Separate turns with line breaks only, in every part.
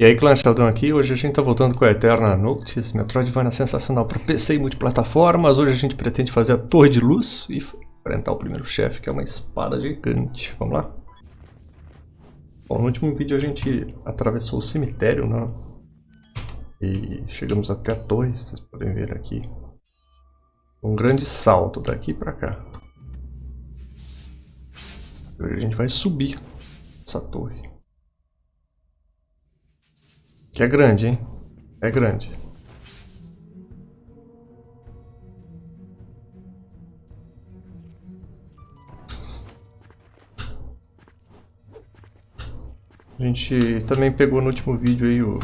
E aí, clã Sheldon aqui, hoje a gente tá voltando com a Eterna Notice, Metroidvania sensacional para PC e multiplataformas. Hoje a gente pretende fazer a Torre de Luz e enfrentar o primeiro chefe, que é uma espada gigante. Vamos lá? Bom, no último vídeo a gente atravessou o cemitério, né? E chegamos até a torre, vocês podem ver aqui. Um grande salto daqui para cá. Hoje a gente vai subir essa torre. Que é grande, hein? É grande. A gente também pegou no último vídeo aí o...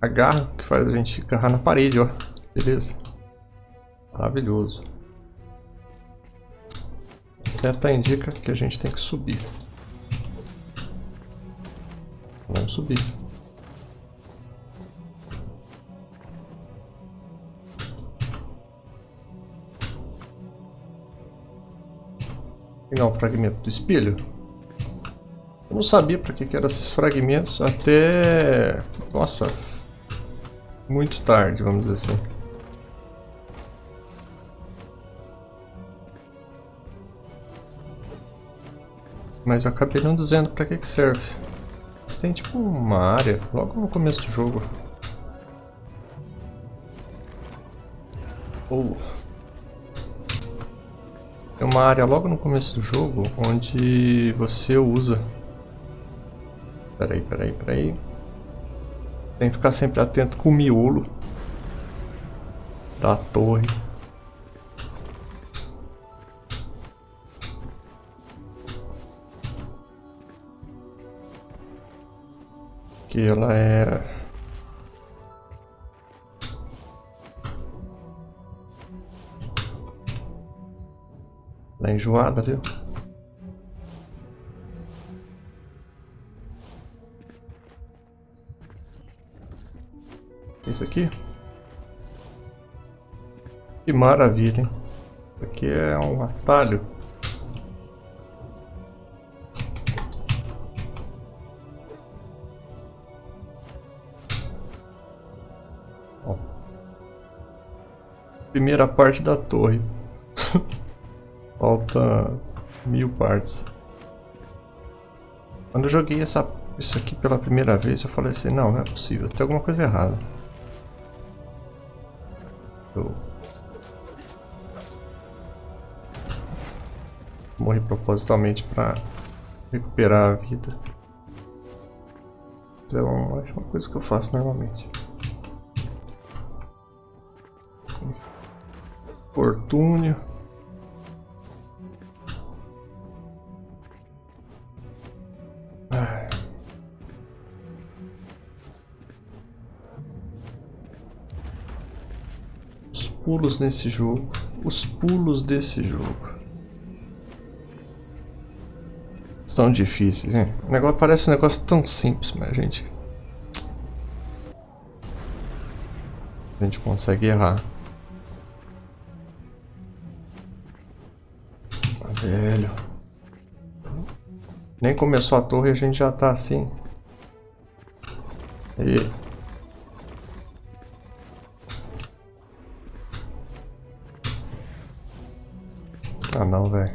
A garra que faz a gente agarrar na parede, ó. Beleza. Maravilhoso seta indica que a gente tem que subir. Vamos subir. Pegar um fragmento do espelho. Eu não sabia para que, que eram esses fragmentos até... Nossa, muito tarde, vamos dizer assim. Mas eu acabei não dizendo pra que que serve. Mas tem tipo uma área logo no começo do jogo. Ou... Tem uma área logo no começo do jogo onde você usa... Peraí, peraí, peraí. Tem que ficar sempre atento com o miolo da torre. Que ela é ela é enjoada, viu? Isso aqui? Que maravilha, hein? Isso aqui é um atalho. Primeira parte da torre. Falta mil partes. Quando eu joguei essa, isso aqui pela primeira vez, eu falei assim, não, não é possível, tem alguma coisa errada. Eu... Morri propositalmente para recuperar a vida. Isso é uma, é uma coisa que eu faço normalmente. Fortúnio. Os pulos nesse jogo. Os pulos desse jogo. Estão difíceis, hein? O negócio parece um negócio tão simples, mas gente... A gente consegue errar. Nem começou a torre e a gente já tá assim. E... Ah não, velho.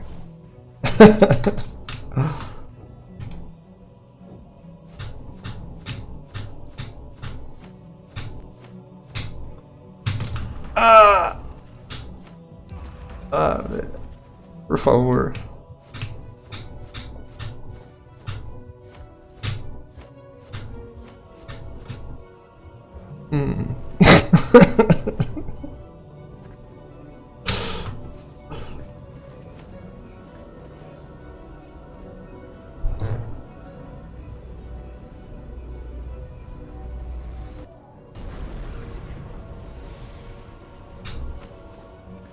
ah! Ah, velho. Por favor. Hum.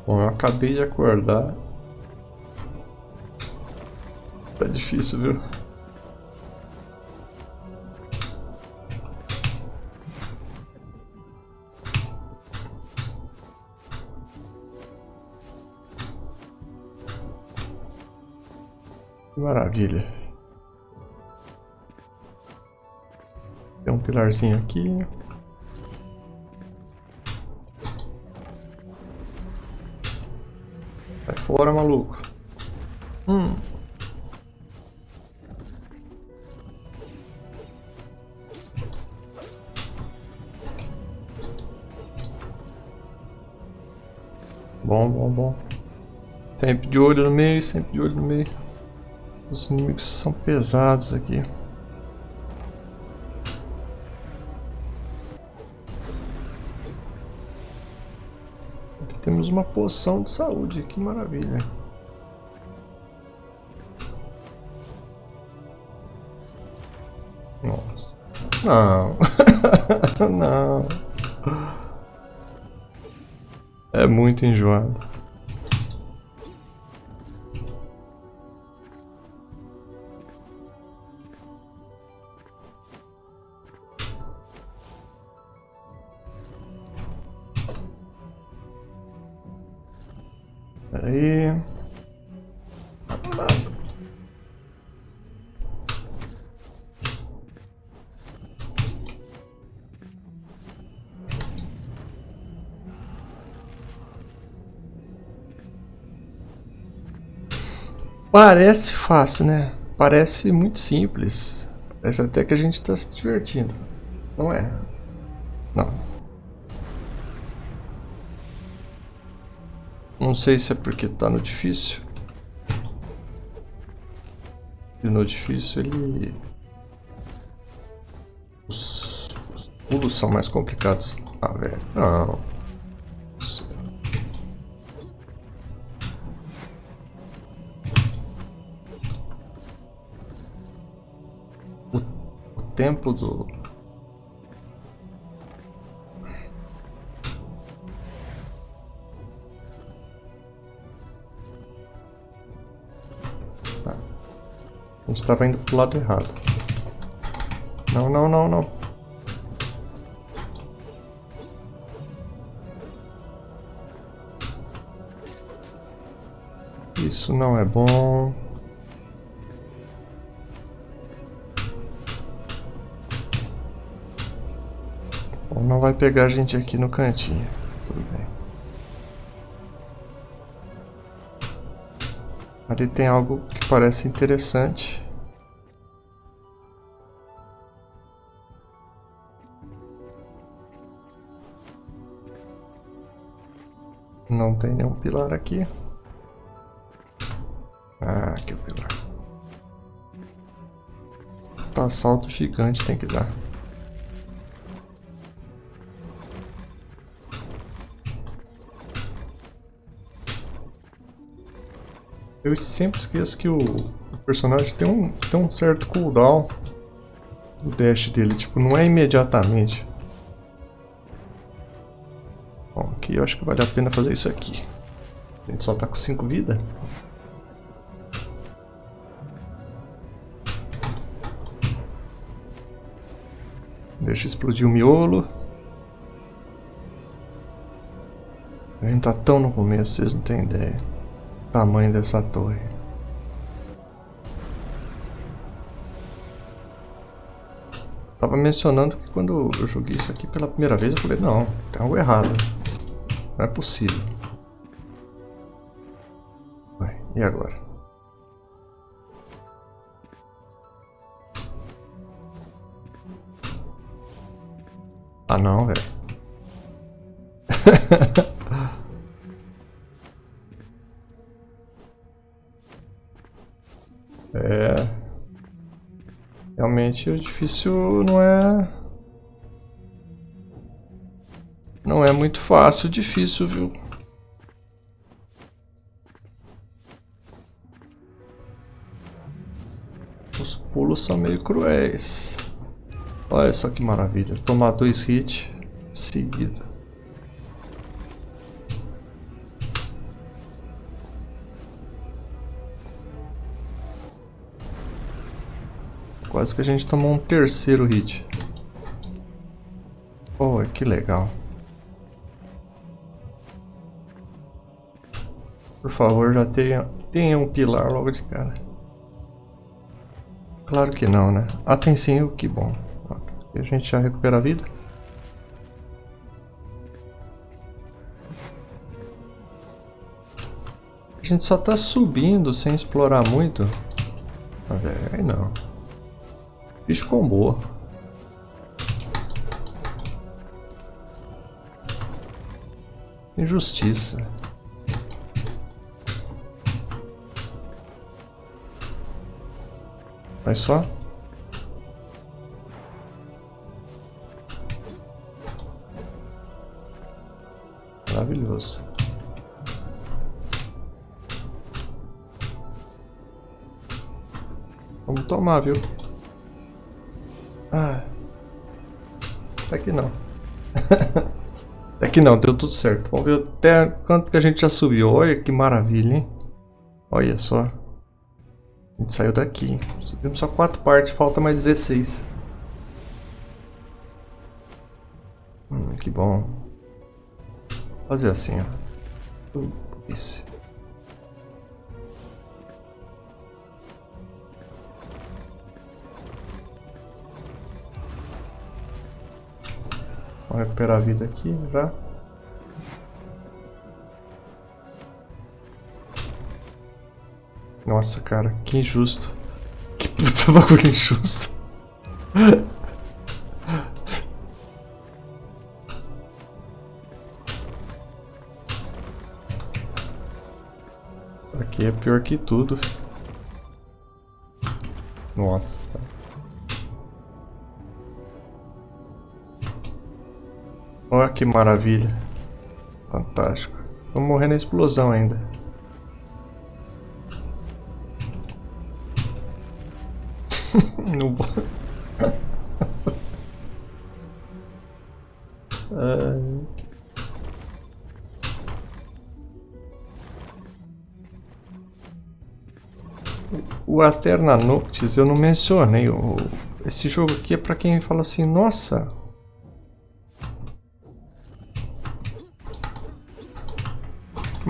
Bom, eu acabei de acordar Tá difícil, viu? Maravilha. Tem um pilarzinho aqui. Sai fora, maluco. Hum. Bom, bom, bom. Sempre de olho no meio, sempre de olho no meio. Os inimigos são pesados aqui. Temos uma poção de saúde, que maravilha. Nossa. Não. Não. É muito enjoado. Parece fácil, né? Parece muito simples. Parece até que a gente está se divertindo. Não é? Não. Não sei se é porque tá no difícil. No difícil ele... Os, os pulos são mais complicados. Ah, velho. Não. O tempo do, A gente estava indo pro lado errado. Não, não, não, não. Isso não é bom. Bom, não vai pegar a gente aqui no cantinho. Tudo bem. Ali tem algo parece interessante. Não tem nenhum pilar aqui. Ah, aqui o pilar. Tá salto gigante tem que dar. Eu sempre esqueço que o, personagem tem um, tem um certo cooldown. O dash dele, tipo, não é imediatamente. Bom, aqui eu acho que vale a pena fazer isso aqui. A gente só tá com 5 vidas. Deixa explodir o miolo. A gente tá tão no começo, vocês não têm ideia tamanho dessa torre. Tava mencionando que quando eu joguei isso aqui pela primeira vez eu falei, não, tem algo errado. Não é possível. E agora? Ah não, velho. É. Realmente o difícil não é. Não é muito fácil, difícil, viu? Os pulos são meio cruéis. Olha só que maravilha. Tomar dois hits seguidos. Quase que a gente tomou um terceiro hit. Oh, que legal. Por favor, já tenha, tenha um pilar logo de cara. Claro que não, né? Ah, tem sim, que bom. A gente já recupera a vida. A gente só tá subindo sem explorar muito. Velho, aí não. Boa. Injustiça. Vai só. Maravilhoso. Vamos tomar, viu? Ah. Até que não. até que não, deu tudo certo. Vamos ver até quanto que a gente já subiu. Olha que maravilha, hein? Olha só. A gente saiu daqui. Subimos só quatro partes, falta mais 16. Hum, que bom. Vou fazer assim, ó. Isso. Vamos recuperar a vida aqui já. Nossa, cara, que injusto. Que puta bagulho injusto. Aqui é pior que tudo. Nossa. Olha que maravilha. Fantástico. Vamos morrer na explosão ainda. no... O Aterna Noctis eu não mencionei. Esse jogo aqui é para quem fala assim, nossa,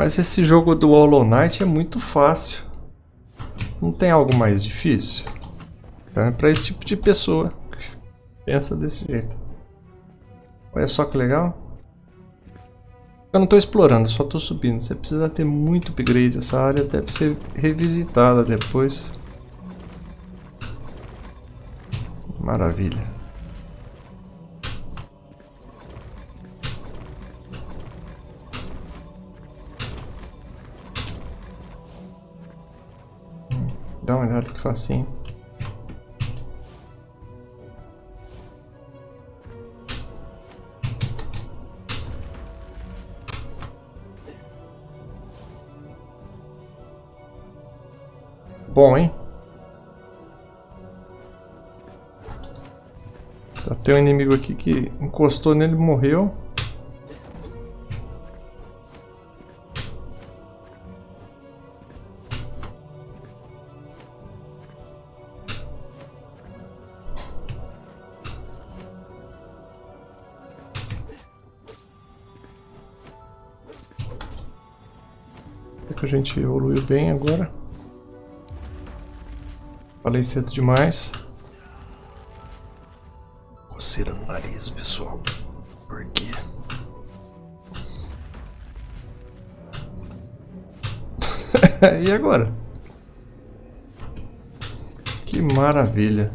Mas esse jogo do Hollow Knight é muito fácil. Não tem algo mais difícil? Então é para esse tipo de pessoa que pensa desse jeito. Olha só que legal. Eu não estou explorando, só estou subindo. Você precisa ter muito upgrade. Essa área deve ser revisitada depois. Maravilha. Dá uma olhada que facinho. Bom, hein? Tá, tem um inimigo aqui que encostou nele e morreu. A gente evoluiu bem agora. Falei cedo demais. Coceira no nariz, pessoal. Por quê? e agora? Que maravilha.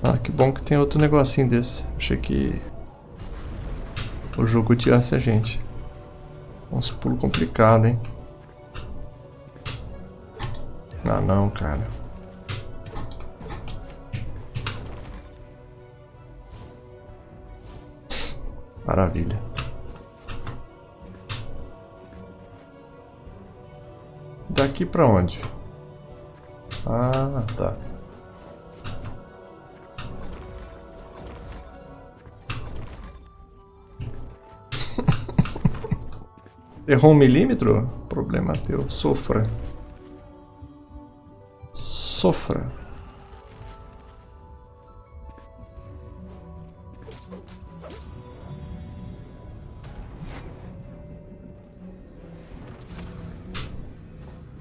Ah, que bom que tem outro negocinho desse. Achei que o jogo odiasse a gente. Nossa, pulo complicado, hein? Ah, não, cara. Maravilha. Daqui pra onde? Ah, tá. Errou um milímetro? Problema teu. Sofra. Sofra.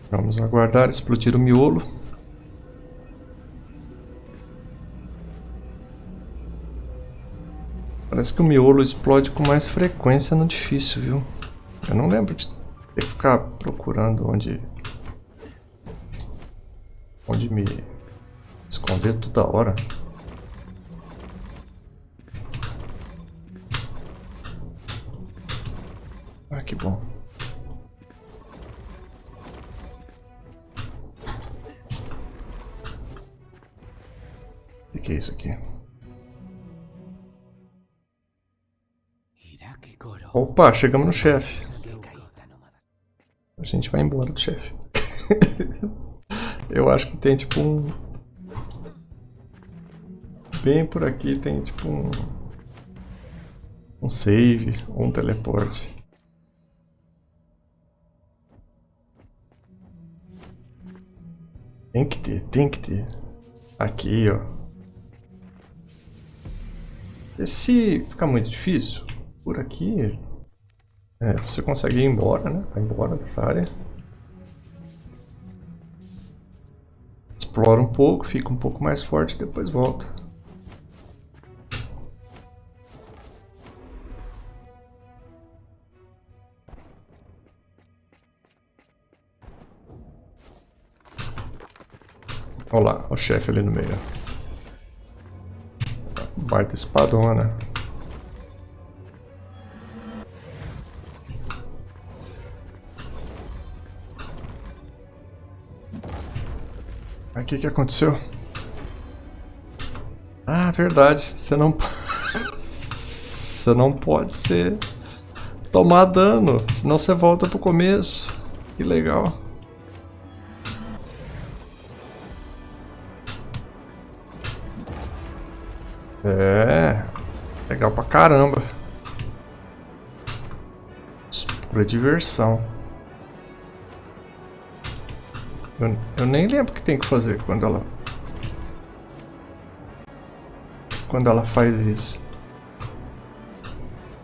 Vamos aguardar explodir o miolo. Parece que o miolo explode com mais frequência no difícil, viu? Eu não lembro de ter que ficar procurando onde... Onde me esconder toda hora. Ah, que bom. O que é isso aqui? Opa, chegamos no chefe. Gente vai embora do chefe. Eu acho que tem tipo um... Bem por aqui tem tipo um... Um save ou um teleporte. Tem que ter, tem que ter. Aqui, ó. E se ficar muito difícil, por aqui é, você consegue ir embora, né? Vai embora dessa área. Explora um pouco, fica um pouco mais forte e depois volta. Olha lá, o chefe ali no meio. Baita espadona. O que, que aconteceu? Ah, verdade. Você não... você não pode ser... Tomar dano, senão você volta pro começo. Que legal. É... Legal pra caramba. Pura diversão. Eu, eu nem lembro o que tem que fazer quando ela... Quando ela faz isso.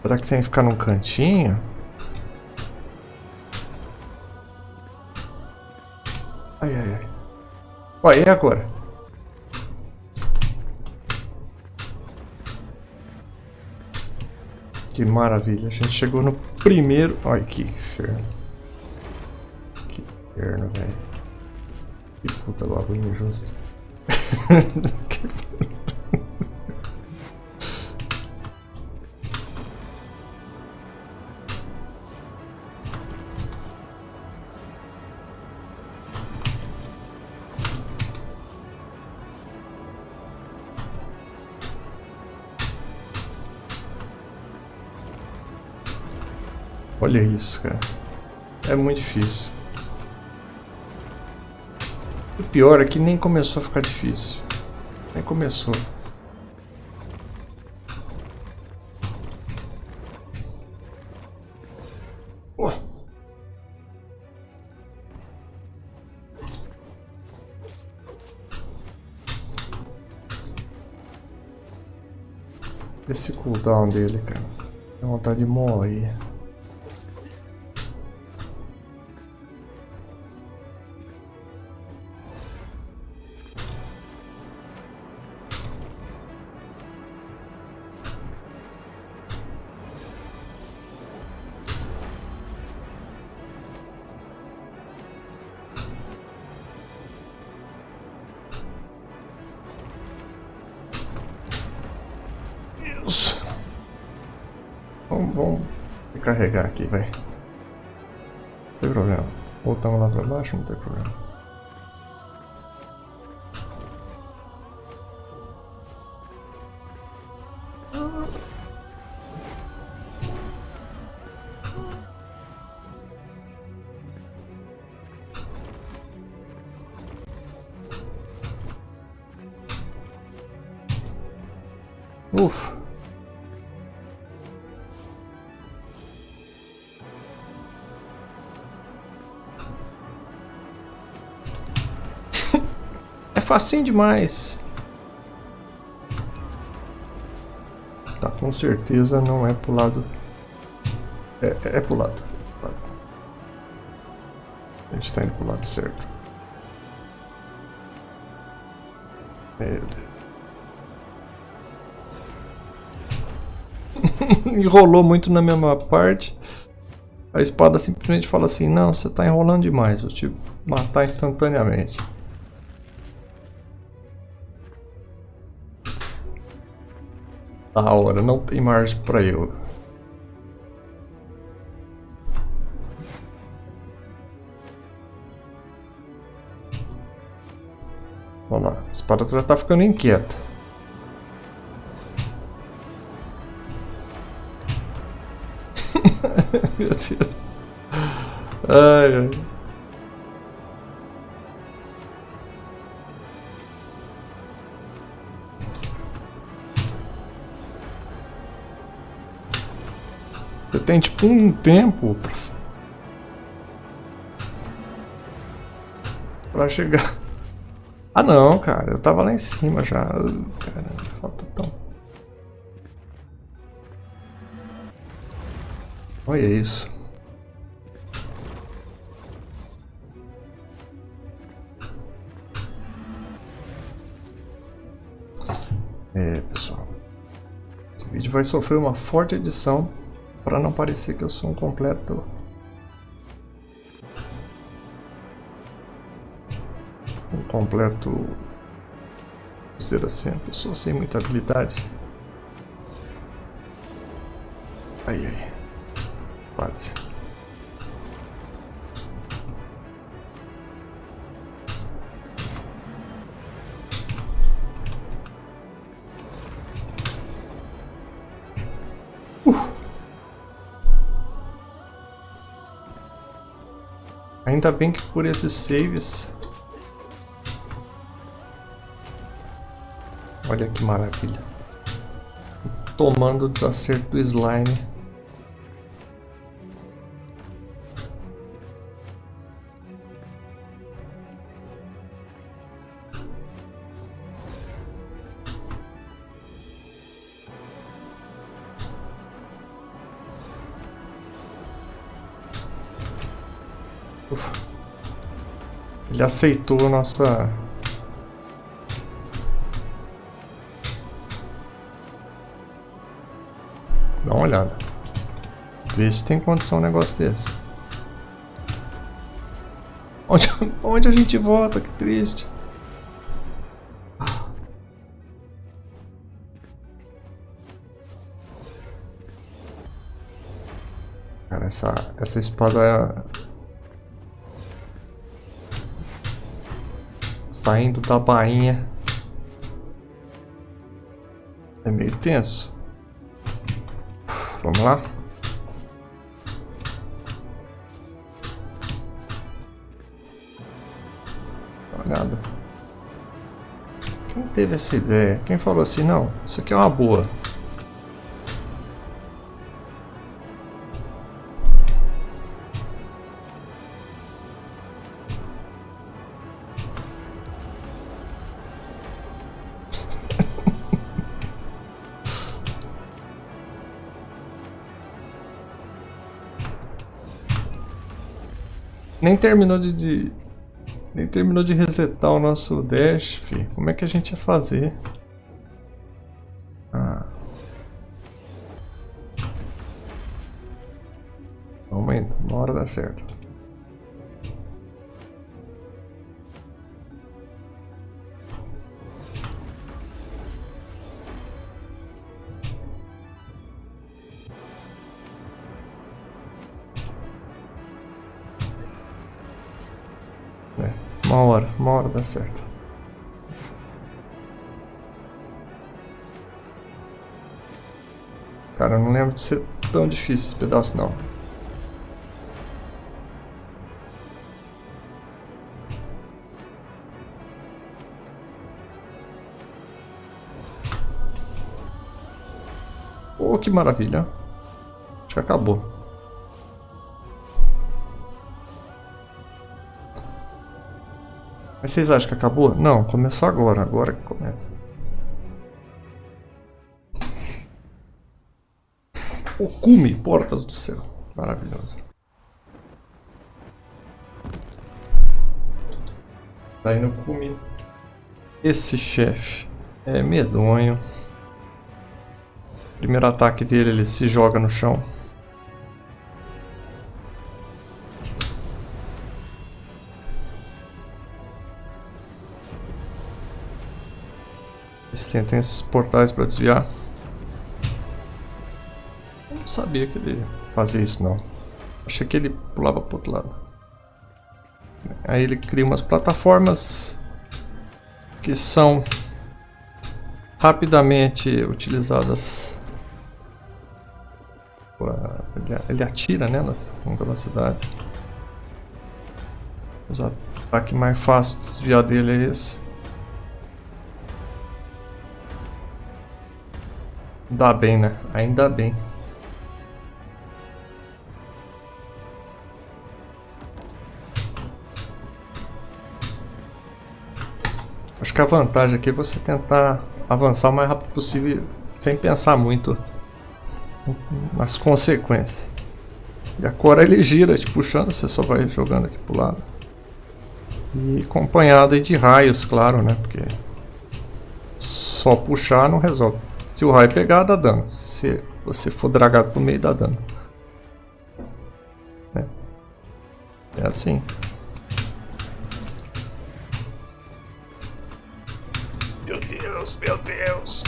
Será que tem que ficar num cantinho? Ai, ai, ai. Ó, e agora? Que maravilha, a gente chegou no primeiro... Olha que inferno. Que inferno, velho. Puta bagulho injusto. Olha isso, cara. É muito difícil. Pior é que nem começou a ficar difícil. Nem começou. Esse cooldown dele, cara. Dá vontade de morrer. Carregar aqui, vai. Não tem problema. Voltamos lá pra baixo, não tem problema. Facinho demais. Tá, com certeza não é pro lado... É, é pro lado. A gente tá indo pro lado certo. Meu. Enrolou muito na mesma parte. A espada simplesmente fala assim, não, você tá enrolando demais, vou te matar instantaneamente. Da hora, não tem margem para eu. Vamos lá, a espada já tá ficando inquieta. Meu Deus. Ai, ai. Você tem tipo um tempo pra chegar. Ah não, cara, eu tava lá em cima já. Caramba, falta tão. Olha isso. É, pessoal. Esse vídeo vai sofrer uma forte edição para não parecer que eu sou um completo completo, dizer assim, a pessoa sem muita habilidade. Ainda bem que por esses saves Olha que maravilha. Tomando o desacerto do slime. Ele aceitou a nossa uma olhada. Vê se tem condição um negócio desse. Onde, onde a gente volta? Que triste. Cara, essa, essa espada Saindo da bainha. É meio tenso. Vamos lá? Olhada. Quem teve essa ideia? Quem falou assim, não, isso aqui é uma boa. Terminou de, de, Nem terminou de resetar o nosso dash, fi. Como é que a gente ia fazer? Ah. Vamos indo, uma hora dá certo. Hora dá certo. Cara, eu não lembro de ser tão difícil esse pedaço não. Oh, que maravilha. Acho que acabou. Mas vocês acham que acabou? Não, começou agora. Agora que começa. O cume, portas do céu. Maravilhoso. Tá indo comigo. Esse chefe é medonho. Primeiro ataque dele, ele se joga no chão. Eles tem esses portais para desviar. Eu não sabia que ele fazia isso não. Achei que ele pulava pro outro lado. Aí ele cria umas plataformas que são rapidamente utilizadas. Ele atira né, com velocidade. O ataque mais fácil de desviar dele é esse. Ainda bem, né? Ainda bem. Acho que a vantagem aqui é você tentar avançar o mais rápido possível sem pensar muito nas consequências. E a cor ele gira te puxando, você só vai jogando aqui pro lado. E acompanhado de raios, claro, né? Porque só puxar não resolve. Se o raio pegar, dá dano. Se você for dragado pro meio, dá dano. É, é assim. Meu Deus, meu Deus.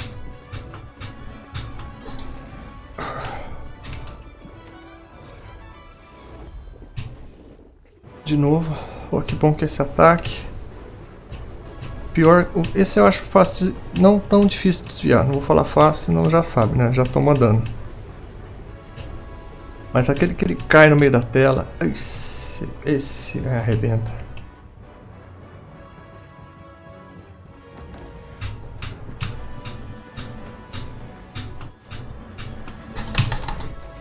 De novo. Oh, que bom que esse ataque. Pior, esse eu acho fácil de, não tão difícil de desviar. Não vou falar fácil, senão já sabe, né? Já toma dano. Mas aquele que ele cai no meio da tela, esse, esse arrebenta.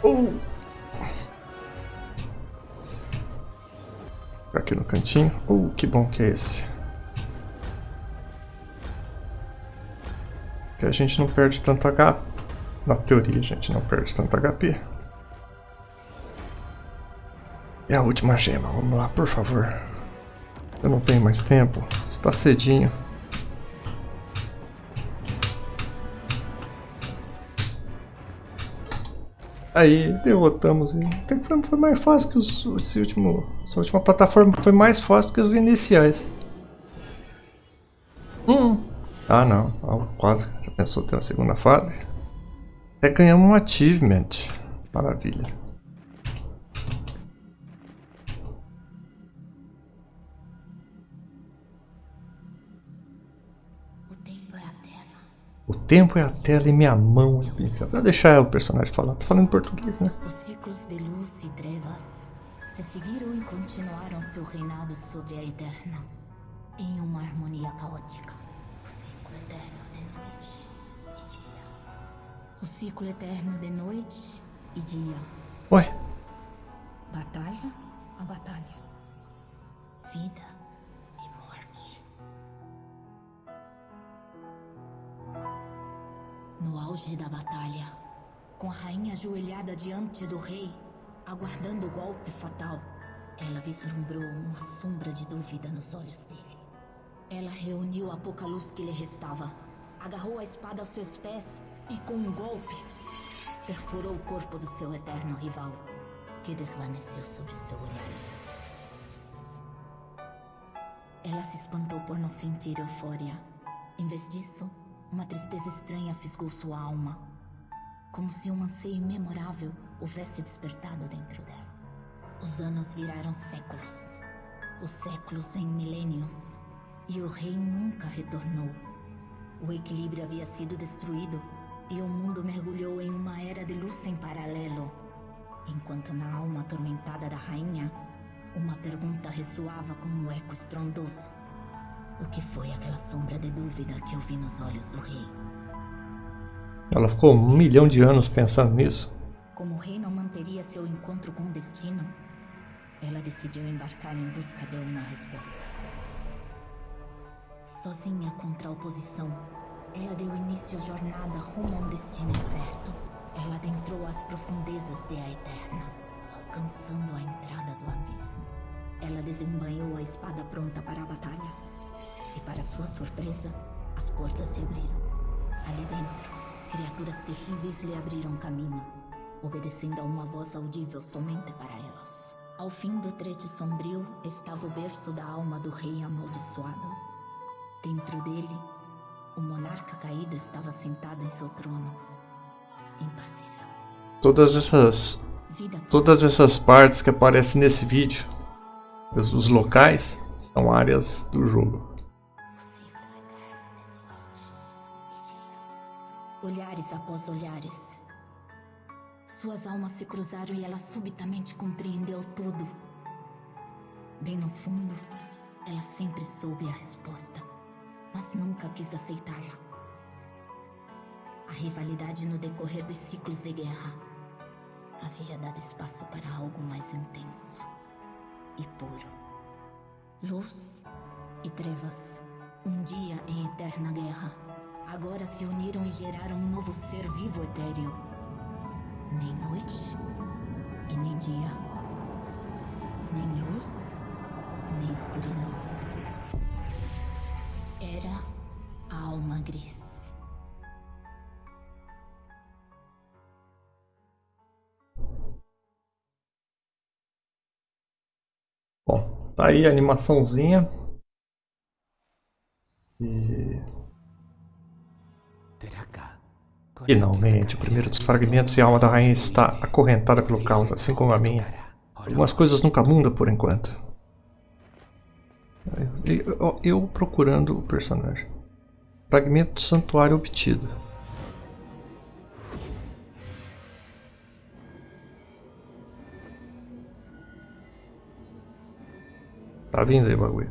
Uh. Aqui no cantinho. Uh, que bom que é esse. Que a gente não perde tanto HP. Na teoria a gente não perde tanto HP. E a última gema, vamos lá, por favor. Eu não tenho mais tempo, está cedinho. Aí derrotamos ele. Foi mais fácil que os, esse último, essa última plataforma foi mais fácil que os iniciais. Hum. Ah não, quase. Já ter uma segunda fase? Até ganhamos um achievement. Maravilha. O tempo é a tela e minha mão é o pincel. Pra deixar o personagem falar, tô falando em português, né?
Os ciclos de luz e trevas se seguiram e continuaram seu reinado sobre a Eterna em uma harmonia caótica. O ciclo eterno de noite e dia.
Ué?
Batalha a batalha. Vida e morte. No auge da batalha, com a rainha ajoelhada diante do rei, aguardando o golpe fatal, ela vislumbrou uma sombra de dúvida nos olhos dele. Ela reuniu a pouca luz que lhe restava, agarrou a espada aos seus pés e com um golpe perfurou o corpo do seu eterno rival, que desvaneceu sobre seu olhar. Ela se espantou por não sentir euforia. Em vez disso, uma tristeza estranha fisgou sua alma, como se um anseio memorável houvesse despertado dentro dela. Os anos viraram séculos, os séculos em milênios, e o rei nunca retornou. O equilíbrio havia sido destruído e o mundo mergulhou em uma era de luz sem paralelo. Enquanto na alma atormentada da rainha, uma pergunta ressoava como um eco estrondoso. O que foi aquela sombra de dúvida que eu vi nos olhos do rei?
Ela ficou um milhão de anos pensando nisso.
Como o rei não manteria seu encontro com o destino, ela decidiu embarcar em busca de uma resposta. Sozinha contra a oposição, ela deu início à jornada rumo a um destino incerto. Ela adentrou as profundezas de A Eterna, alcançando a entrada do abismo. Ela desembanhou a espada pronta para a batalha. para sua surpresa, as portas se abriram. Ali dentro, criaturas terríveis lhe abriram caminho, obedecendo a uma voz audível somente para elas. Ao fim do trecho sombrio estava o berço da alma do rei amaldiçoado. Dentro dele, o monarca caído estava sentado em seu trono, impassível.
Todas essas todas essas partes que aparecem nesse vídeo, os locais, são áreas do jogo.
Olhares após olhares. Suas almas se cruzaram e ela subitamente compreendeu tudo. Bem no fundo, ela sempre soube a resposta, mas nunca quis aceitá-la. A rivalidade no decorrer dos ciclos de guerra havia dado espaço para algo mais intenso e puro. Luz e trevas, um dia em eterna guerra agora se uniram e geraram um novo ser vivo etéreo. Nem noite e nem dia. Nem luz, nem escuridão. Alma gris.
Bom, tá aí a animaçãozinha. E Finalmente, o primeiro dos fragmentos e a alma da rainha está acorrentada pelo caos, assim como a minha. Algumas coisas nunca mudam por enquanto. Eu, eu procurando o personagem. Fragmento do santuário obtido. Tá vindo aí o bagulho.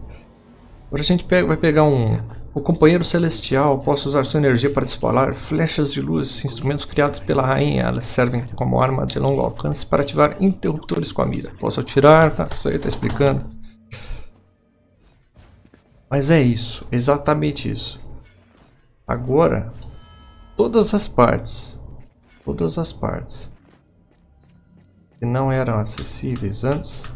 Agora a gente pega, vai pegar um, o companheiro celestial possa usar sua energia para disparar flechas de luz, instrumentos criados pela rainha. Elas servem como arma de longo alcance para ativar interruptores com a mira. Posso atirar, tá, isso aí está explicando. Mas é isso, exatamente isso. Agora, todas as partes, todas as partes que não eram acessíveis antes,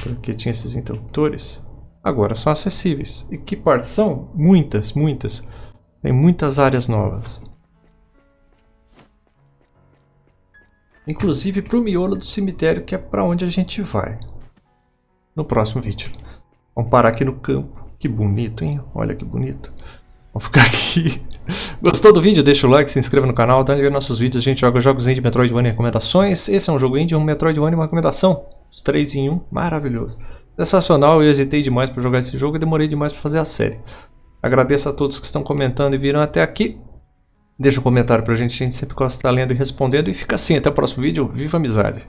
porque tinha esses interruptores, agora são acessíveis. E que partes são? Muitas, muitas. Tem muitas áreas novas. Inclusive para o miolo do cemitério, que é para onde a gente vai. No próximo vídeo. Vamos parar aqui no campo. Que bonito, hein? Olha que bonito. Vamos ficar aqui. Gostou do vídeo? Deixa o like, se inscreva no canal. Tá ver nossos vídeos. A gente joga jogos indie, Metroidvania e recomendações. Esse é um jogo indie, um Metroidvania e uma recomendação. Os três em um. Maravilhoso. Sensacional, eu hesitei demais para jogar esse jogo e demorei demais para fazer a série. Agradeço a todos que estão comentando e viram até aqui. Deixa um comentário pra gente, a gente sempre gosta de estar lendo e respondendo. E fica assim, até o próximo vídeo. Viva a amizade!